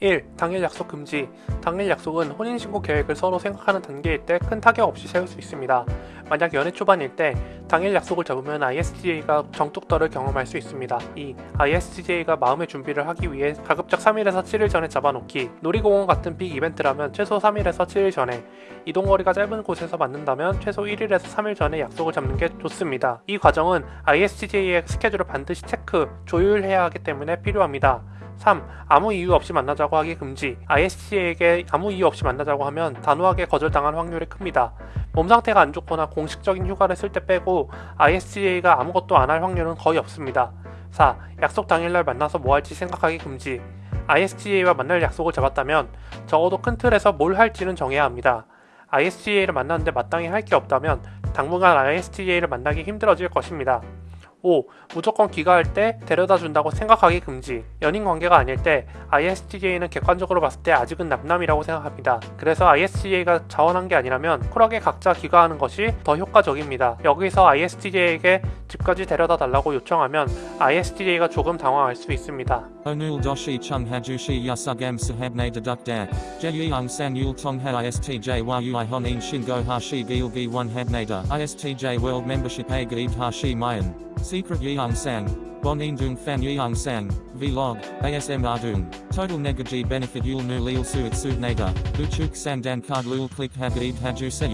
1. 당일 약속 금지 당일 약속은 혼인신고 계획을 서로 생각하는 단계일 때 큰 타격 없이 세울 수 있습니다. 만약 연애 초반일 때 당일 약속을 잡으면 ISTJ가 정뚝떨을 경험할 수 있습니다. 2. ISTJ가 마음의 준비를 하기 위해 가급적 3일에서 7일 전에 잡아놓기 놀이공원 같은 빅 이벤트라면 최소 3일에서 7일 전에 이동거리가 짧은 곳에서 만난다면 최소 1일에서 3일 전에 약속을 잡는 게 좋습니다. 이 과정은 ISTJ의 스케줄을 반드시 체크, 조율해야 하기 때문에 필요합니다. 3. 아무 이유 없이 만나자고 하기 금지 ISTJ에게 아무 이유 없이 만나자고 하면 단호하게 거절당할 확률이 큽니다. 몸 상태가 안 좋거나 공식적인 휴가를 쓸 때 빼고 ISTJ가 아무것도 안 할 확률은 거의 없습니다. 4. 약속 당일날 만나서 뭐 할지 생각하기 금지 ISTJ와 만날 약속을 잡았다면 적어도 큰 틀에서 뭘 할지는 정해야 합니다. ISTJ를 만났는데 마땅히 할 게 없다면 당분간 ISTJ를 만나기 힘들어질 것입니다. 5. 무조건 귀가할 때 데려다 준다고 생각하기 금지. 연인 관계가 아닐 때 ISTJ는 객관적으로 봤을 때 아직은 남남이라고 생각합니다. 그래서 ISTJ가 자원한 게 아니라면 쿨하게 각자 귀가하는 것이 더 효과적입니다. 여기서 ISTJ에게 집까지 데려다 달라고 요청하면 ISTJ가 조금 당황할 수 있습니다. Onul doshi chung hajushi yasugam sahabne deduk da. Jeyung san yul tong ha istj world membership a gaib hashi mayan. Secret sang. Bonin dung fan yeung sang. Vlog. ASM ardung. Total negaji benefit yul nu lil suit suit nada. Uchuk sang dan card lul click ha gaib haju se.